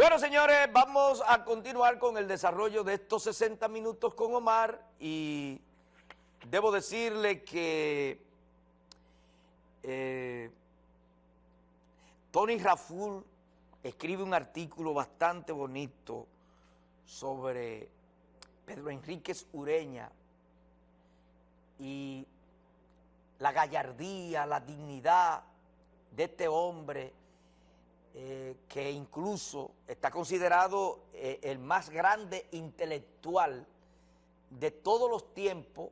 Bueno, señores, vamos a continuar con el desarrollo de estos 60 minutos con Omar y debo decirle que eh, Tony Raful escribe un artículo bastante bonito sobre Pedro Enríquez Ureña y la gallardía, la dignidad de este hombre eh, que incluso está considerado eh, el más grande intelectual de todos los tiempos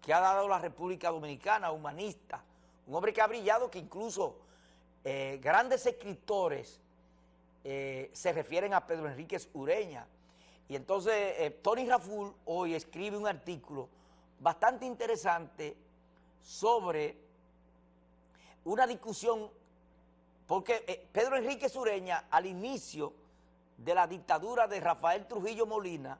que ha dado la República Dominicana, humanista, un hombre que ha brillado, que incluso eh, grandes escritores se refieren a Pedro Enríquez Ureña. Y entonces Tony Raful hoy escribe un artículo bastante interesante sobre una discusión porque eh, Pedro Enrique Sureña, al inicio de la dictadura de Rafael Trujillo Molina,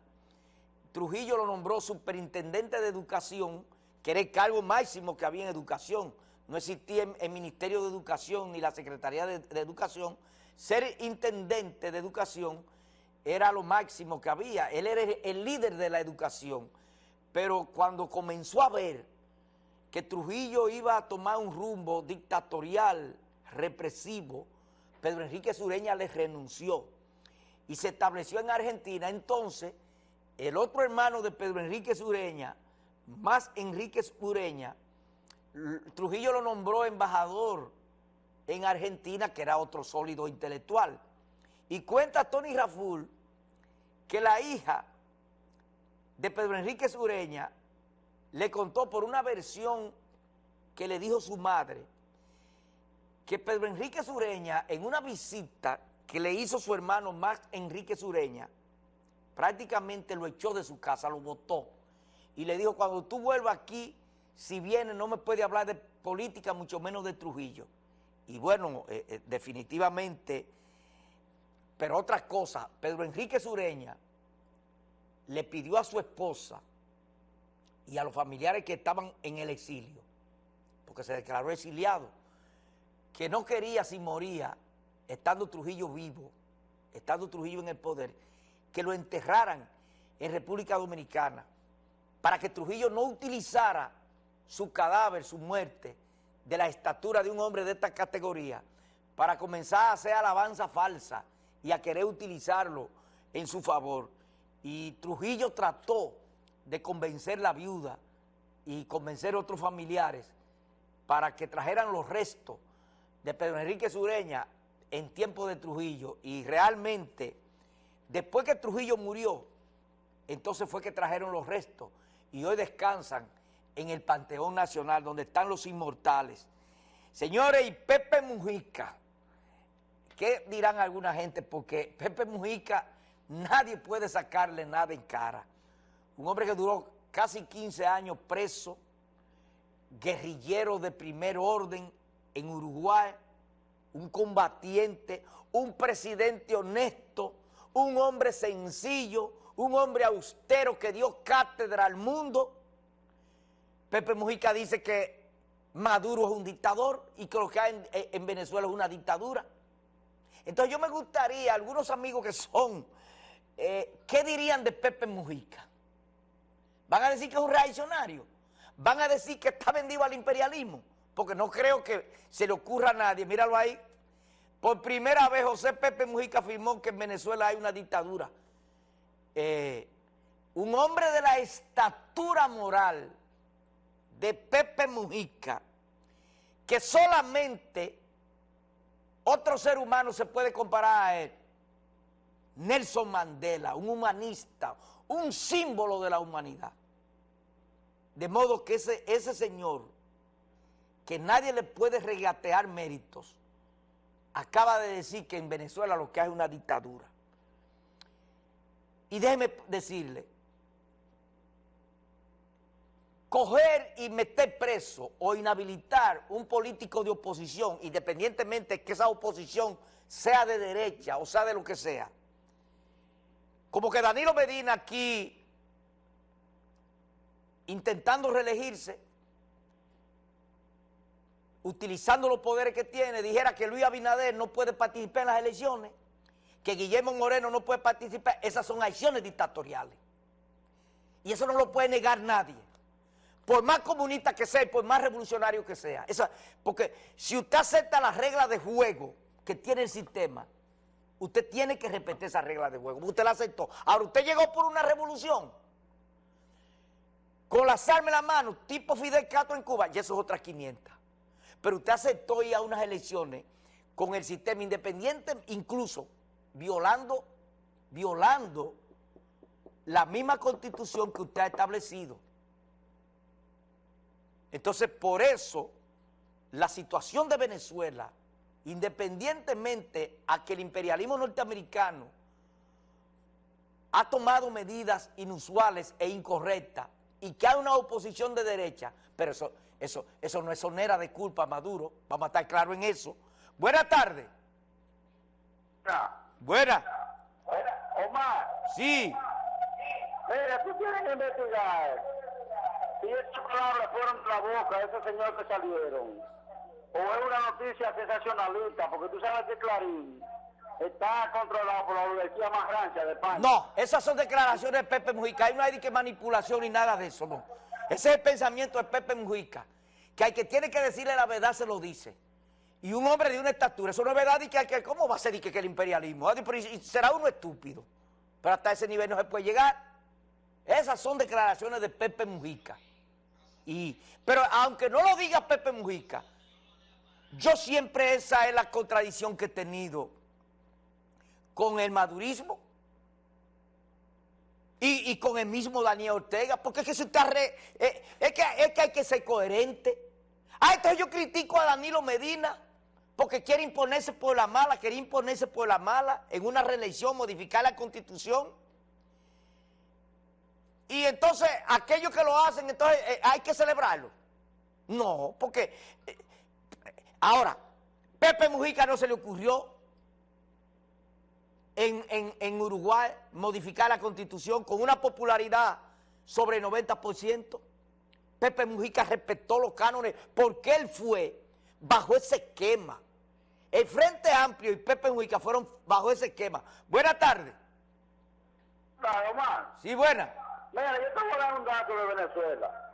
Trujillo lo nombró superintendente de educación, que era el cargo máximo que había en educación. No existía el Ministerio de Educación ni la Secretaría de, de Educación. Ser intendente de educación era lo máximo que había. Él era el líder de la educación. Pero cuando comenzó a ver que Trujillo iba a tomar un rumbo dictatorial, represivo, Pedro Enrique Sureña le renunció y se estableció en Argentina. Entonces, el otro hermano de Pedro Enrique Sureña, más Enrique Sureña, Trujillo lo nombró embajador en Argentina, que era otro sólido intelectual. Y cuenta Tony Raful que la hija de Pedro Enrique Sureña le contó por una versión que le dijo su madre, que Pedro Enrique Sureña, en una visita que le hizo su hermano Max Enrique Sureña, prácticamente lo echó de su casa, lo votó, y le dijo, cuando tú vuelvas aquí, si vienes no me puede hablar de política, mucho menos de Trujillo. Y bueno, eh, eh, definitivamente, pero otra cosa, Pedro Enrique Sureña le pidió a su esposa y a los familiares que estaban en el exilio, porque se declaró exiliado, que no quería si moría, estando Trujillo vivo, estando Trujillo en el poder, que lo enterraran en República Dominicana, para que Trujillo no utilizara su cadáver, su muerte, de la estatura de un hombre de esta categoría, para comenzar a hacer alabanza falsa y a querer utilizarlo en su favor. Y Trujillo trató de convencer la viuda y convencer a otros familiares para que trajeran los restos de Pedro Enrique Sureña en tiempo de Trujillo y realmente después que Trujillo murió, entonces fue que trajeron los restos y hoy descansan en el Panteón Nacional donde están los inmortales. Señores, y Pepe Mujica, ¿qué dirán alguna gente? Porque Pepe Mujica nadie puede sacarle nada en cara. Un hombre que duró casi 15 años preso, guerrillero de primer orden, en Uruguay, un combatiente, un presidente honesto, un hombre sencillo, un hombre austero que dio cátedra al mundo. Pepe Mujica dice que Maduro es un dictador y que lo que hay en, Venezuela es una dictadura. Entonces yo me gustaría, algunos amigos que son, eh, ¿qué dirían de Pepe Mujica? ¿Van a decir que es un reaccionario? ¿Van a decir que está vendido al imperialismo? Porque no creo que se le ocurra a nadie, míralo ahí, por primera vez José Pepe Mujica afirmó que en Venezuela hay una dictadura. Eh, un hombre de la estatura moral de Pepe Mujica, que solamente otro ser humano se puede comparar a él, Nelson Mandela, un humanista, un símbolo de la humanidad. De modo que ese, ese señor que nadie le puede regatear méritos, acaba de decir que en Venezuela lo que hay es una dictadura. Y déjeme decirle, coger y meter preso o inhabilitar un político de oposición, independientemente de que esa oposición sea de derecha o sea de lo que sea, como que Danilo Medina aquí, intentando reelegirse, utilizando los poderes que tiene, dijera que Luis Abinader no puede participar en las elecciones, que Guillermo Moreno no puede participar, esas son acciones dictatoriales. Y eso no lo puede negar nadie. Por más comunista que sea por más revolucionario que sea. porque si usted acepta las reglas de juego que tiene el sistema, usted tiene que respetar esas reglas de juego. Usted la aceptó. Ahora, usted llegó por una revolución con las armas en la mano, tipo Fidel Castro en Cuba, y eso es otras 500. Pero usted aceptó ir a unas elecciones con el sistema independiente, incluso violando, violando la misma constitución que usted ha establecido. Entonces, por eso, la situación de Venezuela, independientemente a que el imperialismo norteamericano ha tomado medidas inusuales e incorrectas y que hay una oposición de derecha, pero eso, eso, eso no es sonera de culpa Maduro, vamos a estar claros en eso. Buenas tardes. Buenas. Omar. Sí. Mira, tú tienes que investigar si estas palabras fueron de la boca de ese señor que salieron. O es una noticia sensacionalista, porque tú sabes que Clarín está controlado por la oligarquía más grande de España. No, esas son declaraciones de Pepe Mujica. Ahí no hay que manipulación ni nada de eso, no. Ese es el pensamiento de Pepe Mujica. Que hay que tiene que decirle la verdad, se lo dice. Y un hombre de una estatura, eso no es verdad, y que, ¿cómo va a ser y que, el imperialismo? Ah, será uno estúpido. Pero hasta ese nivel no se puede llegar. Esas son declaraciones de Pepe Mujica. Y, pero aunque no lo diga Pepe Mujica, yo siempre esa es la contradicción que he tenido con el madurismo y, con el mismo Daniel Ortega, porque es que, está re, eh, es, que, es que hay que ser coherente. Ah, entonces yo critico a Danilo Medina porque quiere imponerse por la mala, quiere imponerse por la mala en una reelección, modificar la constitución. Y entonces aquellos que lo hacen, entonces eh, hay que celebrarlo. No, porque eh, ahora, Pepe Mujica no se le ocurrió en, Uruguay modificar la constitución con una popularidad sobre el 90%. Pepe Mujica respetó los cánones porque él fue bajo ese esquema. El Frente Amplio y Pepe Mujica fueron bajo ese esquema. Buenas tardes. Claro, Omar. Sí, buena. Mira, yo te voy a dar un dato de Venezuela.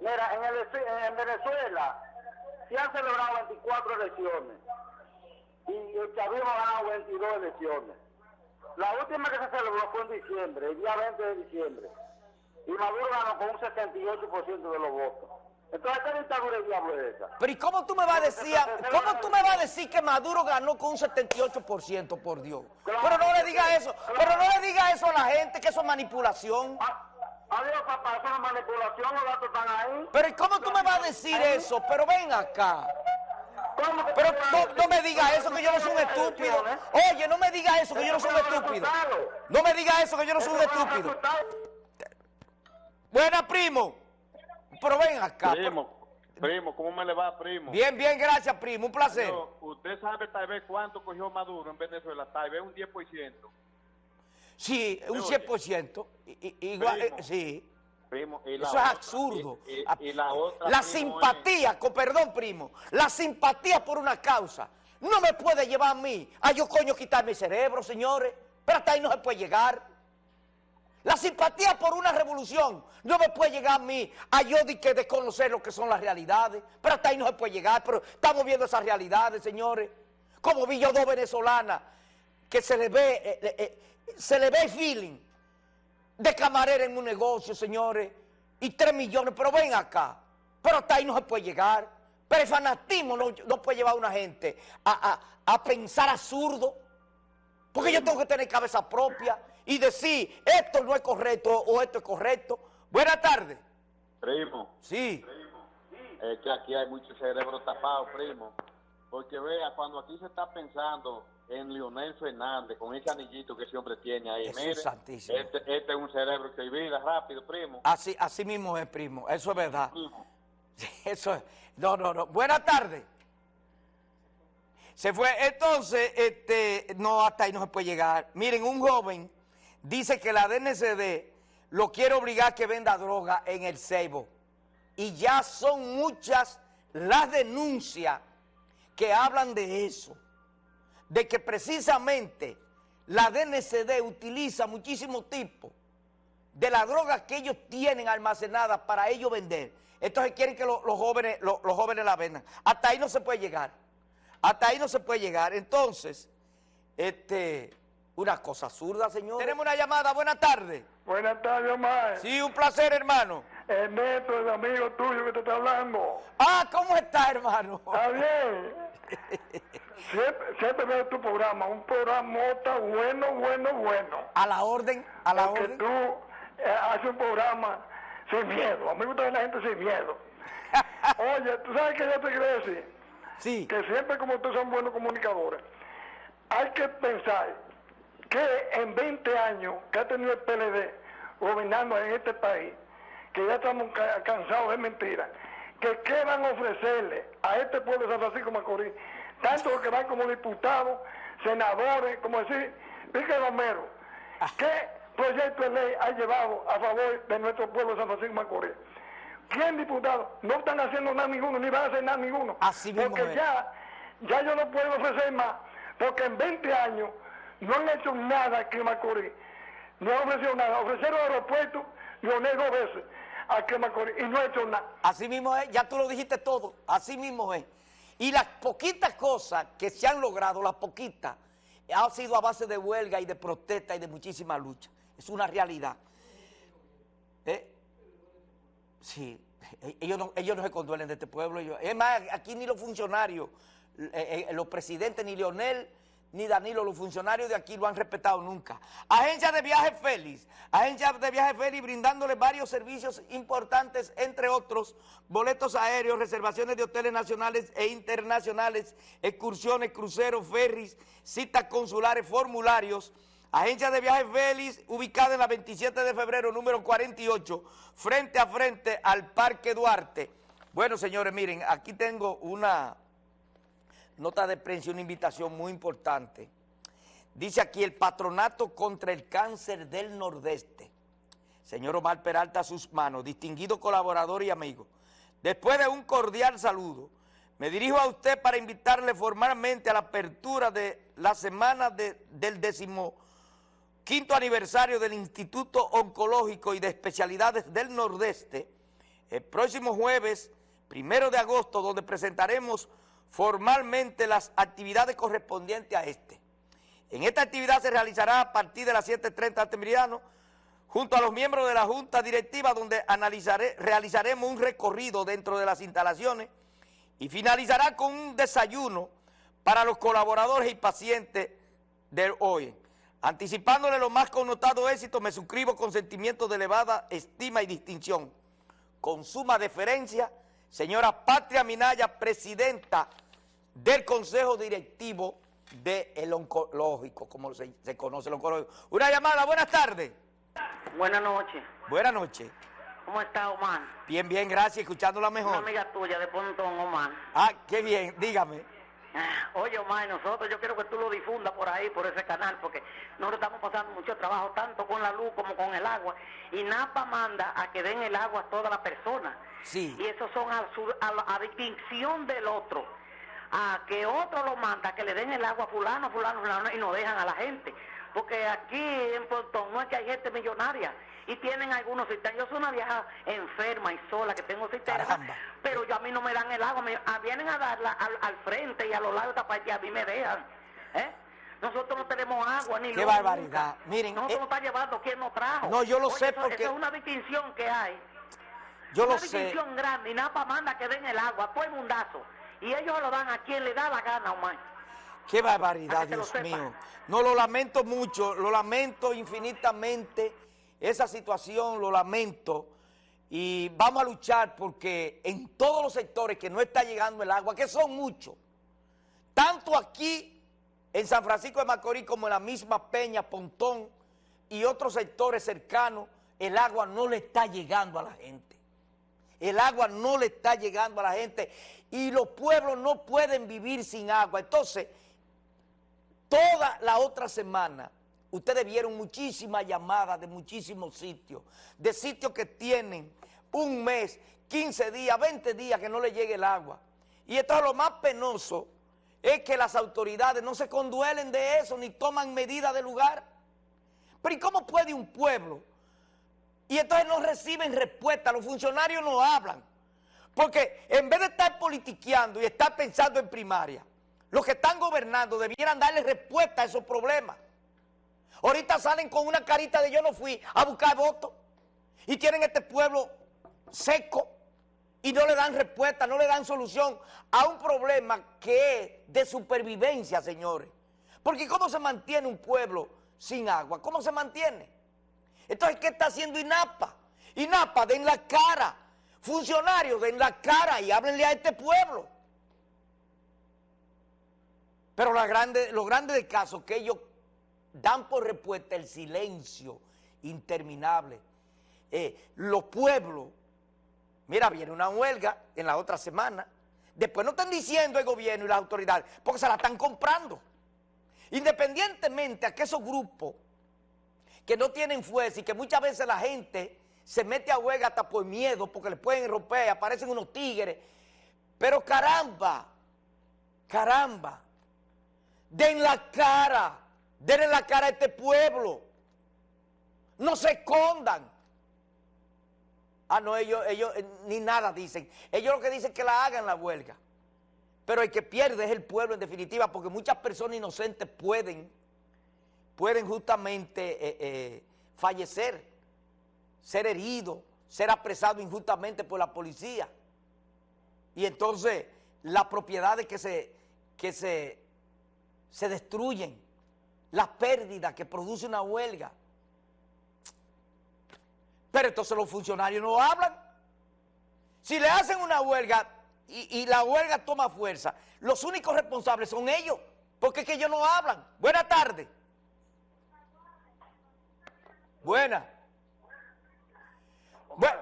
Mira, en, el, en Venezuela se han celebrado 24 elecciones y el chavismo ha ganado 22 elecciones. La última que se celebró fue en diciembre, el día 20 de diciembre. Y Maduro ganó con un 78% de los votos. Entonces, ¿qué dictadura diablo es esa? Pero ¿y cómo tú me vas a decir, cómo tú me vas a decir que Maduro ganó con un 78%, por Dios? pero no le diga eso, pero no le diga eso a la gente, que eso es manipulación. Ah, adiós, papá, eso es manipulación, los datos están ahí. Pero ¿y cómo tú me vas a decir eso? Pero ven acá. Pero no, me diga eso que yo no soy un estúpido. Oye, no me diga eso que yo no soy un estúpido. No me diga eso que yo no soy un estúpido. Buena, primo. Pero ven acá. Primo, primo, ¿cómo me le va, primo? Bien, bien, gracias, primo. Un placer. usted sabe tal vez cuánto cogió Maduro en Venezuela. Tal vez un 10%. Sí, un 100%. igual, eh, sí. Primo, Eso es absurdo. la, simpatía, con perdón, primo, la simpatía por una causa no me puede llevar a mí a yo coño quitarme el cerebro, señores. Pero hasta ahí no se puede llegar. La simpatía por una revolución no me puede llegar a mí a yo de que desconocer lo que son las realidades. Pero hasta ahí no se puede llegar. Pero estamos viendo esas realidades, señores. Como vi yo dos venezolanas que se le ve, eh, eh, eh, se le ve feeling de camarera en un negocio, señores, y tres millones, pero ven acá, pero hasta ahí no se puede llegar. Pero el fanatismo no, puede llevar a una gente a, pensar absurdo, porque yo tengo que tener cabeza propia y decir, esto no es correcto o esto es correcto. Buenas tardes. Primo. Sí. Es que aquí hay mucho cerebro tapado, primo. Porque vea, cuando aquí se está pensando en Leonel Fernández, con ese anillito que ese hombre tiene ahí. Mire, este, este, es un cerebro que vida rápido, primo. Así, así mismo es, primo. Eso es verdad. Eso es. No, no, no. Buenas tardes. Se fue. Entonces, este, no, hasta ahí no se puede llegar. Miren, un joven dice que la DNCD lo quiere obligar a que venda droga en el Ceibo. Y ya son muchas las denuncias que hablan de eso de que precisamente la DNCD utiliza muchísimos tipos de las drogas que ellos tienen almacenadas para ellos vender. Entonces quieren que los jóvenes, los jóvenes la vendan. Hasta ahí no se puede llegar. Hasta ahí no se puede llegar. Entonces, este, una cosa absurda, señor. Tenemos una llamada. Buenas tardes. Buenas tardes, Omar. Sí, un placer, hermano. Ernesto, el amigo tuyo que te está hablando. Ah, ¿cómo está, hermano? Está bien. siempre, veo tu programa, un programa bueno, bueno, bueno. A la orden, a la Porque orden. tú eh, haces un programa sin miedo. A mí me gusta ver la gente sin miedo. Oye, ¿tú sabes qué yo te quiero decir? Sí. Que siempre como tú son buenos comunicadores. Hay que pensar que en 20 años que ha tenido el PLD gobernando en este país, que ya estamos cansados de mentiras, que qué van a ofrecerle a este pueblo de San Francisco Macorís, tanto los que van como diputados, senadores, como decir, Pique Romero, ah. ¿qué proyecto de ley ha llevado a favor de nuestro pueblo de San Francisco Macorís? ¿Quién diputado? No están haciendo nada ninguno, ni van a hacer nada ninguno. Así mismo porque ya, ya yo no puedo ofrecer más, porque en 20 años no han hecho nada aquí en Macorís. No han ofrecido nada. Ofrecieron aeropuerto, lo dos veces aquí en Macorís y no han hecho nada. Así mismo es, ya tú lo dijiste todo, así mismo es. Y las poquitas cosas que se han logrado, las poquitas, ha sido a base de huelga y de protesta y de muchísima lucha. Es una realidad. ¿Eh? Sí, ellos no, ellos no se conduelen de este pueblo. es más, aquí ni los funcionarios, eh, eh, los presidentes, ni Leonel, ni Danilo, los funcionarios de aquí lo han respetado nunca. Agencia de Viajes Félix, agencia de Viajes Félix brindándole varios servicios importantes, entre otros, boletos aéreos, reservaciones de hoteles nacionales e internacionales, excursiones, cruceros, ferries, citas consulares, formularios, Agencia de Viajes Félix, ubicada en la 27 de febrero, número 48, frente a frente al Parque Duarte. Bueno, señores, miren, aquí tengo una nota de prensa, una invitación muy importante. Dice aquí el Patronato contra el Cáncer del Nordeste. Señor Omar Peralta, a sus manos, distinguido colaborador y amigo. Después de un cordial saludo, me dirijo a usted para invitarle formalmente a la apertura de la semana del décimo quinto aniversario del Instituto Oncológico y de Especialidades del Nordeste, el próximo jueves, primero de agosto, donde presentaremos formalmente las actividades correspondientes a este. En esta actividad se realizará a partir de las 7.30 este meridiano, junto a los miembros de la Junta Directiva, donde analizaré, realizaremos un recorrido dentro de las instalaciones y finalizará con un desayuno para los colaboradores y pacientes del hoy. Anticipándole los más connotados éxitos, me suscribo con sentimientos de elevada estima y distinción. Con suma deferencia, señora Patria Minaya, presidenta del Consejo Directivo del Oncológico, como se, conoce el Oncológico. Una llamada, buenas tardes. Buenas noches. Buenas noches. ¿Cómo está, Omar? Bien, bien, gracias, escuchándola mejor. Una amiga tuya de Pontón, Omar. Ah, qué bien, dígame. Oye, Omar, nosotros yo quiero que tú lo difundas por ahí, por ese canal, porque nosotros estamos pasando mucho trabajo, tanto con la luz como con el agua, y NAPA manda a que den el agua a todas las personas. Sí. Y eso son a, a, distinción del otro, a que otro lo manda, que le den el agua a fulano, fulano, fulano, y no dejan a la gente. Porque aquí en Pontón no es que hay gente millonaria, y tienen algunos cisternas. Yo soy una vieja enferma y sola que tengo cisternas, pero yo a mí no me dan el agua, me, ah, vienen a darla al, frente y a los lados parte a mí me dejan. ¿eh? Nosotros no tenemos agua ni Qué barbaridad. Miren, nosotros eh, nos está llevando quien nos trajo. No, yo lo sé porque es una distinción que hay. Yo una lo sé. Una distinción grande y Napa manda que den el agua, todo el mundazo. Y ellos lo dan a quien le da la gana, Omar. Qué barbaridad, Dios mío. No, lo lamento mucho, lo lamento infinitamente esa situación lo lamento y vamos a luchar porque en todos los sectores que no está llegando el agua, que son muchos, tanto aquí en San Francisco de Macorís como en la misma Peña, Pontón y otros sectores cercanos, el agua no le está llegando a la gente. El agua no le está llegando a la gente y los pueblos no pueden vivir sin agua. Entonces, toda la otra semana ustedes vieron muchísimas llamadas de muchísimos sitios, de sitios que tienen un mes, 15 días, 20 días que no le llegue el agua. Y esto es lo más penoso, es que las autoridades no se conduelen de eso ni toman medidas de lugar. Pero ¿y cómo puede un pueblo? Y entonces no reciben respuesta, los funcionarios no hablan. Porque en vez de estar politiqueando y estar pensando en primaria, los que están gobernando debieran darle respuesta a esos problemas. Ahorita salen con una carita de yo no fui a buscar votos y tienen este pueblo seco y no le dan respuesta, no le dan solución a un problema que es de supervivencia, señores. Porque ¿cómo se mantiene un pueblo sin agua? ¿Cómo se mantiene? Entonces, ¿qué está haciendo INAPA? INAPA, den la cara funcionarios den la cara y háblenle a este pueblo. Pero lo grande, lo grande del caso es que ellos dan por respuesta el silencio interminable. Eh, los pueblos, mira, viene una huelga en la otra semana, después no están diciendo el gobierno y las autoridades, porque se la están comprando. Independientemente a que esos grupos que no tienen fuerza y que muchas veces la gente se mete a huelga hasta por miedo, porque le pueden romper, aparecen unos tigres. Pero caramba, caramba, den la cara, denle la cara a este pueblo. No se escondan. Ah, no, ellos, ellos eh, ni nada dicen. Ellos lo que dicen es que la hagan la huelga. Pero el que pierde es el pueblo en definitiva, porque muchas personas inocentes pueden, pueden justamente eh, eh, fallecer ser herido, ser apresado injustamente por la policía. Y entonces las propiedades que se, que se, se destruyen, las pérdidas que produce una huelga. Pero entonces los funcionarios no hablan. Si le hacen una huelga y, y la huelga toma fuerza, los únicos responsables son ellos, porque es que ellos no hablan. Buenas tardes. Buenas. Bueno,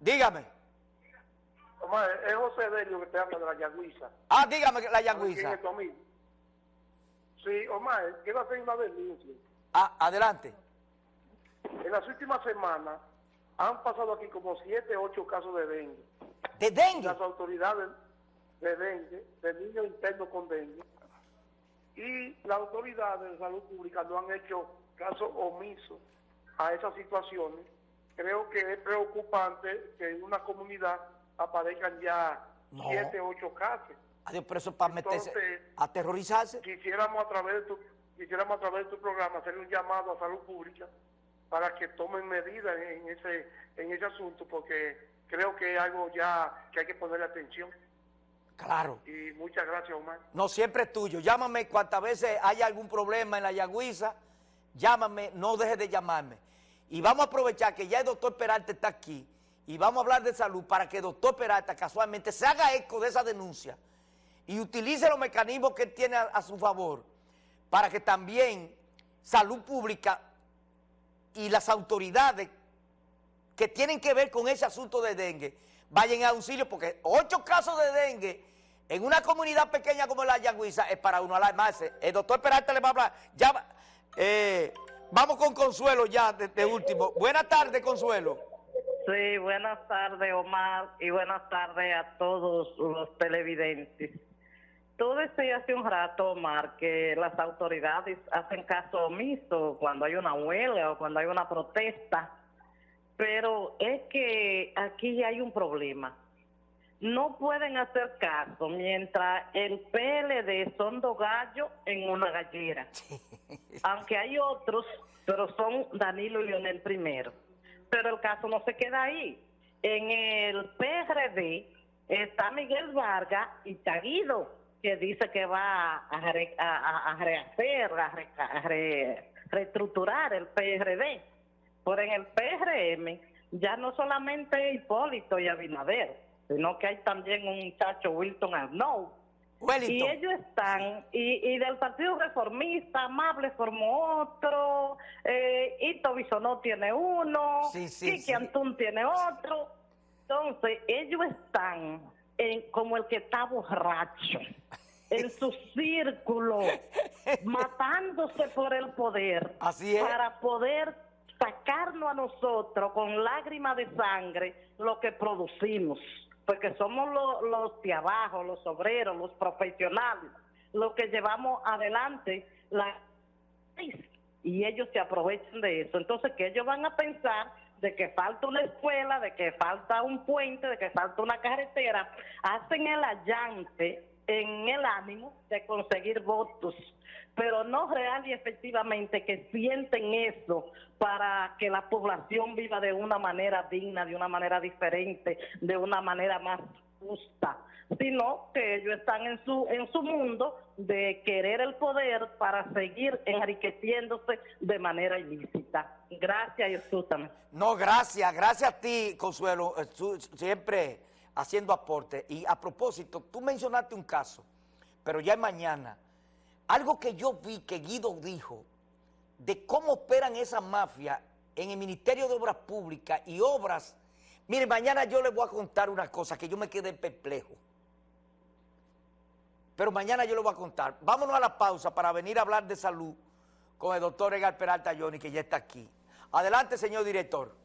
dígame. Omar, es José Delio que te habla de la Yagüiza. Ah, dígame la Yagüiza. Sí, Omar, quiero hacer una denuncia. Ah, adelante. En las últimas semanas han pasado aquí como siete, ocho casos de dengue. ¿De dengue? Las autoridades de dengue, de niños internos con dengue. Y las autoridades de salud pública no han hecho caso omiso a esas situaciones creo que es preocupante que en una comunidad aparezcan ya siete, ocho casos. Adiós, pero eso para meterse, aterrorizarse. Quisiéramos a través de tu, quisiéramos a través de tu programa hacer un llamado a salud pública para que tomen medidas en ese, en ese asunto, porque creo que es algo ya que hay que ponerle atención. Claro. Y muchas gracias, Omar. No, siempre es tuyo. Llámame cuantas veces haya algún problema en la Yagüiza, llámame, no dejes de llamarme. Y vamos a aprovechar que ya el doctor Peralta está aquí y vamos a hablar de salud para que el doctor Peralta casualmente se haga eco de esa denuncia y utilice los mecanismos que tiene a, su favor para que también salud pública y las autoridades que tienen que ver con ese asunto de dengue vayan a auxilio porque ocho casos de dengue en una comunidad pequeña como la Yagüiza es para uno alarmarse. El doctor Peralta le va a hablar. Ya, eh, Vamos con Consuelo ya, de, último. Buenas tardes, Consuelo. Sí, buenas tardes, Omar, y buenas tardes a todos los televidentes. Tú decías hace un rato, Omar, que las autoridades hacen caso omiso cuando hay una huelga o cuando hay una protesta, pero es que aquí hay un problema. No pueden hacer caso mientras el PLD son dos gallos en una gallera. Aunque hay otros, pero son Danilo y Leonel primero. Pero el caso no se queda ahí. En el PRD está Miguel Vargas y Taguido, que dice que va a, rehacer, a, reestructurar el PRD. Pero en el PRM ya no solamente Hipólito y Abinader, sino que hay también un muchacho Wilton Arnaud, y ellos están, y, del Partido Reformista, Amable formó otro, eh, Ito Bisonó tiene uno, sí, Kiki Antún tiene otro. Entonces, ellos están en, como el que está borracho, en su círculo, matándose por el poder, Así para poder sacarnos a nosotros con lágrimas de sangre lo que producimos. Porque somos los de abajo, los obreros, los profesionales, lo que llevamos adelante la y ellos se aprovechan de eso. Entonces, que ellos van a pensar de que falta una escuela, de que falta un puente, de que falta una carretera, hacen el allante en el ánimo de conseguir votos, pero no real y efectivamente que sienten eso para que la población viva de una manera digna, de una manera diferente, de una manera más justa sino que ellos están en su en su mundo de querer el poder para seguir enriqueciéndose de manera ilícita. Gracias y escúchame. No, gracias, gracias a ti, Consuelo, eh, siempre haciendo aporte. Y a propósito, tú mencionaste un caso, pero ya es mañana, algo que yo vi que Guido dijo de cómo operan esas mafias en el Ministerio de Obras Públicas y obras. Mire, mañana yo les voy a contar una cosa que yo me quedé perplejo pero mañana yo lo voy a contar. Vámonos a la pausa para venir a hablar de salud con el doctor Edgar Peralta Johnny, que ya está aquí. Adelante, señor director.